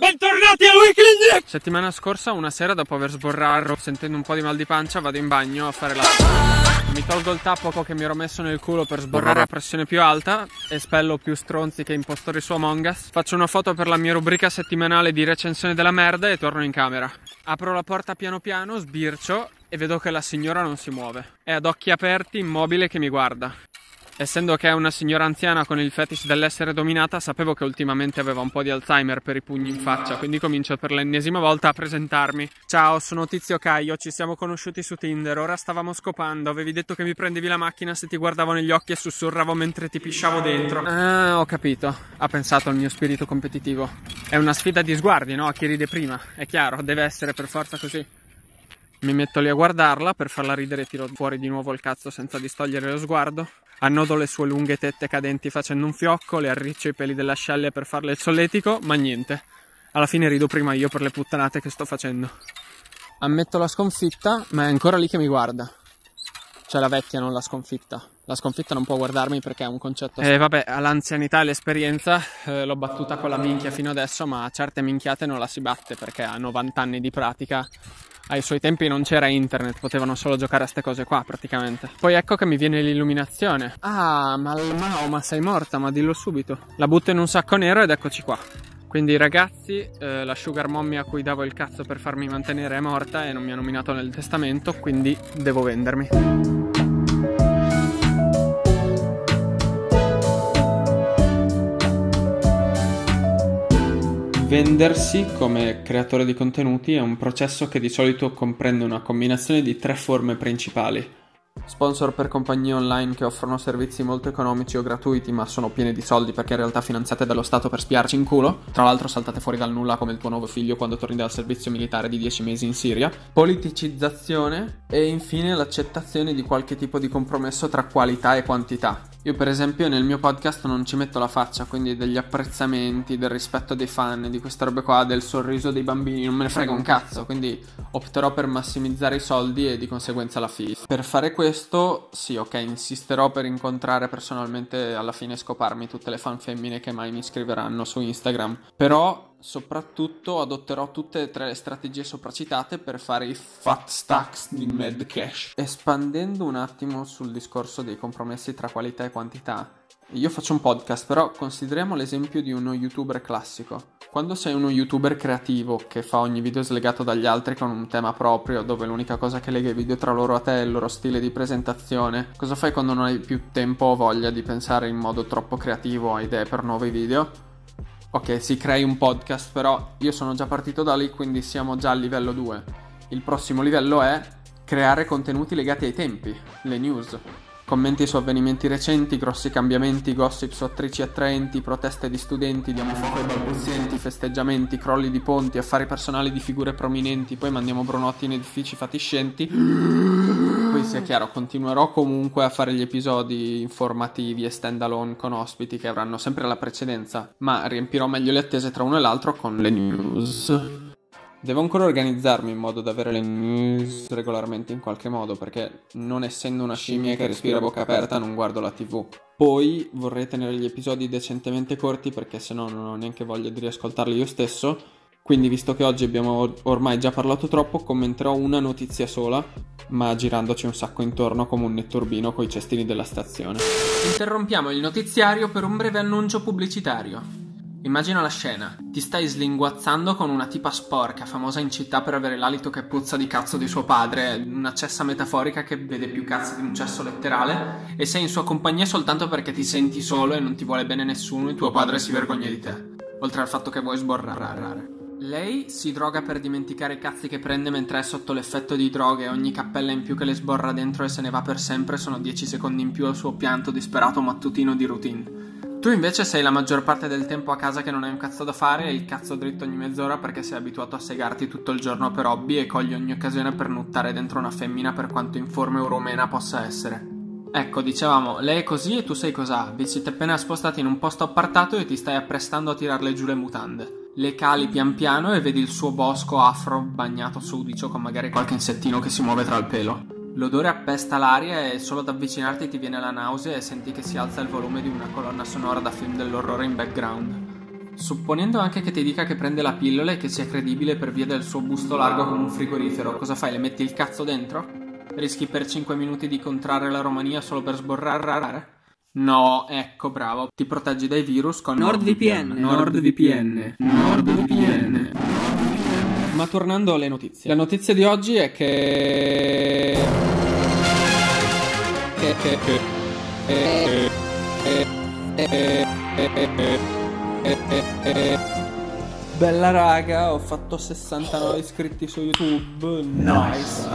Bentornati al Weekly Settimana scorsa, una sera, dopo aver sborrato, sentendo un po' di mal di pancia, vado in bagno a fare la... Mi tolgo il tappo che mi ero messo nel culo per sborrare a pressione più alta, espello più stronzi che impostori su Among Us, faccio una foto per la mia rubrica settimanale di recensione della merda e torno in camera. Apro la porta piano piano, sbircio e vedo che la signora non si muove. È ad occhi aperti, immobile, che mi guarda. Essendo che è una signora anziana con il fetish dell'essere dominata, sapevo che ultimamente aveva un po' di Alzheimer per i pugni in faccia, quindi comincio per l'ennesima volta a presentarmi. Ciao, sono Tizio Caio, ci siamo conosciuti su Tinder, ora stavamo scopando, avevi detto che mi prendevi la macchina se ti guardavo negli occhi e sussurravo mentre ti pisciavo dentro. Ah, ho capito, ha pensato il mio spirito competitivo. È una sfida di sguardi, no? A chi ride prima, è chiaro, deve essere per forza così. Mi metto lì a guardarla, per farla ridere tiro fuori di nuovo il cazzo senza distogliere lo sguardo. Annodo le sue lunghe tette cadenti facendo un fiocco, le arriccio i peli dell'ascelle per farle il solletico, ma niente. Alla fine rido prima io per le puttanate che sto facendo. Ammetto la sconfitta, ma è ancora lì che mi guarda. Cioè la vecchia, non la sconfitta. La sconfitta non può guardarmi perché è un concetto. Eh, vabbè, all'anzianità e l'esperienza eh, l'ho battuta con la minchia fino adesso, ma a certe minchiate non la si batte perché ha 90 anni di pratica ai suoi tempi non c'era internet, potevano solo giocare a queste cose qua praticamente. Poi ecco che mi viene l'illuminazione. Ah, ma Mao, ma sei morta, ma dillo subito. La butto in un sacco nero ed eccoci qua. Quindi ragazzi, eh, la sugar mommy a cui davo il cazzo per farmi mantenere è morta e non mi ha nominato nel testamento, quindi devo vendermi. Vendersi come creatore di contenuti è un processo che di solito comprende una combinazione di tre forme principali. Sponsor per compagnie online che offrono servizi molto economici o gratuiti ma sono pieni di soldi perché in realtà finanziate dallo Stato per spiarci in culo. Tra l'altro saltate fuori dal nulla come il tuo nuovo figlio quando torni dal servizio militare di 10 mesi in Siria. Politicizzazione e infine l'accettazione di qualche tipo di compromesso tra qualità e quantità. Io per esempio nel mio podcast non ci metto la faccia, quindi degli apprezzamenti, del rispetto dei fan, di queste robe qua, del sorriso dei bambini, non me ne frega un cazzo, quindi opterò per massimizzare i soldi e di conseguenza la fee. Per fare questo, sì, ok, insisterò per incontrare personalmente alla fine scoparmi tutte le fan femmine che mai mi scriveranno su Instagram, però soprattutto adotterò tutte e tre le strategie sopracitate per fare i fat stacks di Mad Cash. Espandendo un attimo sul discorso dei compromessi tra qualità e quantità, io faccio un podcast, però consideriamo l'esempio di uno youtuber classico. Quando sei uno youtuber creativo che fa ogni video slegato dagli altri con un tema proprio, dove l'unica cosa che lega i video tra loro a te è il loro stile di presentazione, cosa fai quando non hai più tempo o voglia di pensare in modo troppo creativo a idee per nuovi video? Ok, si crei un podcast, però io sono già partito da lì, quindi siamo già a livello 2. Il prossimo livello è creare contenuti legati ai tempi, le news. Commenti su avvenimenti recenti, grossi cambiamenti, gossip su attrici attraenti, proteste di studenti, di e balbuzienti, festeggiamenti, crolli di ponti, affari personali di figure prominenti, poi mandiamo Brunotti in edifici fatiscenti. Poi sia chiaro, continuerò comunque a fare gli episodi informativi e stand alone con ospiti che avranno sempre la precedenza, ma riempirò meglio le attese tra uno e l'altro con le news. Devo ancora organizzarmi in modo da avere le news regolarmente in qualche modo, perché non essendo una scimmia che respira a bocca aperta non guardo la tv. Poi vorrei tenere gli episodi decentemente corti perché sennò non ho neanche voglia di riascoltarli io stesso. Quindi visto che oggi abbiamo ormai già parlato troppo, commenterò una notizia sola, ma girandoci un sacco intorno come un netturbino coi cestini della stazione. Interrompiamo il notiziario per un breve annuncio pubblicitario. Immagina la scena. Ti stai slinguazzando con una tipa sporca, famosa in città per avere l'alito che puzza di cazzo di suo padre, una cessa metaforica che vede più cazzo di un cesso letterale, e sei in sua compagnia soltanto perché ti senti solo e non ti vuole bene nessuno e tuo padre si vergogna di te. Oltre al fatto che vuoi sborrare. Lei si droga per dimenticare i cazzi che prende mentre è sotto l'effetto di droghe e ogni cappella in più che le sborra dentro e se ne va per sempre sono 10 secondi in più al suo pianto disperato mattutino di routine. Tu invece sei la maggior parte del tempo a casa che non hai un cazzo da fare e il cazzo dritto ogni mezz'ora perché sei abituato a segarti tutto il giorno per hobby e cogli ogni occasione per nuttare dentro una femmina per quanto informe o romena possa essere. Ecco, dicevamo, lei è così e tu sei cosà. Vi siete appena spostati in un posto appartato e ti stai apprestando a tirarle giù le mutande. Le cali pian piano e vedi il suo bosco afro bagnato sudicio con magari qualche insettino che si muove tra il pelo. L'odore appesta l'aria e solo ad avvicinarti ti viene la nausea e senti che si alza il volume di una colonna sonora da film dell'orrore in background. Supponendo anche che ti dica che prende la pillola e che sia credibile per via del suo busto largo come un frigorifero, cosa fai? Le metti il cazzo dentro? Rischi per 5 minuti di contrarre la Romania solo per sborrare? No, ecco, bravo. Ti proteggi dai virus con NordVPN. NordVPN. NordVPN. Ma tornando alle notizie. La notizia di oggi è che... che... che... che... Bella raga, ho fatto 69 iscritti su YouTube. Nice.